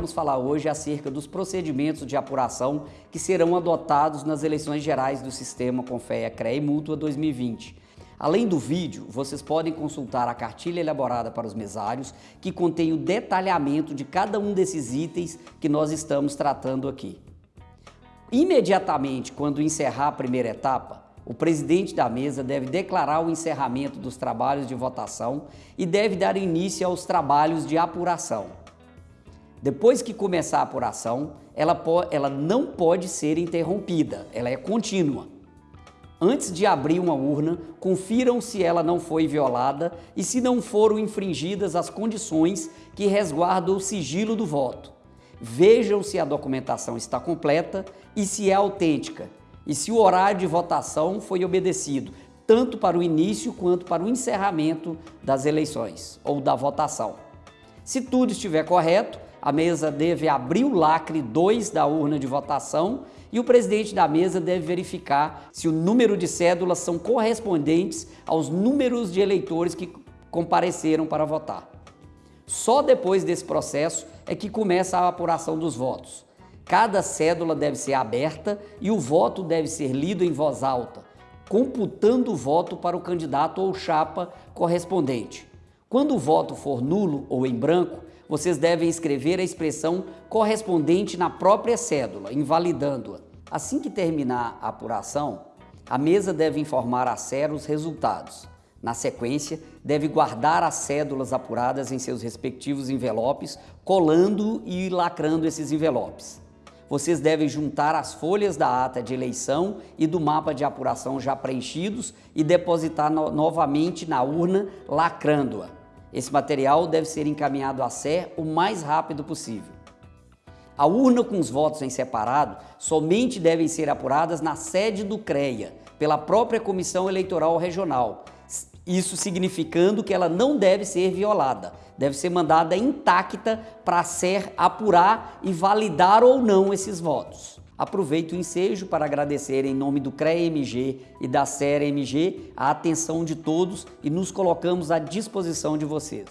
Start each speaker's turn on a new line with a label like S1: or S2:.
S1: vamos falar hoje acerca dos procedimentos de apuração que serão adotados nas eleições gerais do Sistema Confeia CREA Mútua 2020. Além do vídeo, vocês podem consultar a cartilha elaborada para os mesários, que contém o detalhamento de cada um desses itens que nós estamos tratando aqui. Imediatamente, quando encerrar a primeira etapa, o presidente da mesa deve declarar o encerramento dos trabalhos de votação e deve dar início aos trabalhos de apuração. Depois que começar a apuração, ela, ela não pode ser interrompida, ela é contínua. Antes de abrir uma urna, confiram se ela não foi violada e se não foram infringidas as condições que resguardam o sigilo do voto. Vejam se a documentação está completa e se é autêntica, e se o horário de votação foi obedecido, tanto para o início quanto para o encerramento das eleições ou da votação. Se tudo estiver correto, a mesa deve abrir o lacre 2 da urna de votação e o presidente da mesa deve verificar se o número de cédulas são correspondentes aos números de eleitores que compareceram para votar. Só depois desse processo é que começa a apuração dos votos. Cada cédula deve ser aberta e o voto deve ser lido em voz alta, computando o voto para o candidato ou chapa correspondente. Quando o voto for nulo ou em branco, vocês devem escrever a expressão correspondente na própria cédula, invalidando-a. Assim que terminar a apuração, a mesa deve informar a SER os resultados. Na sequência, deve guardar as cédulas apuradas em seus respectivos envelopes, colando e lacrando esses envelopes vocês devem juntar as folhas da ata de eleição e do mapa de apuração já preenchidos e depositar no novamente na urna, lacrando-a. Esse material deve ser encaminhado à SER o mais rápido possível. A urna com os votos em separado somente devem ser apuradas na sede do CREA, pela própria Comissão Eleitoral Regional, isso significando que ela não deve ser violada, deve ser mandada intacta para ser apurar e validar ou não esses votos. Aproveito o ensejo para agradecer em nome do CREA-MG e da SERA-MG a atenção de todos e nos colocamos à disposição de vocês.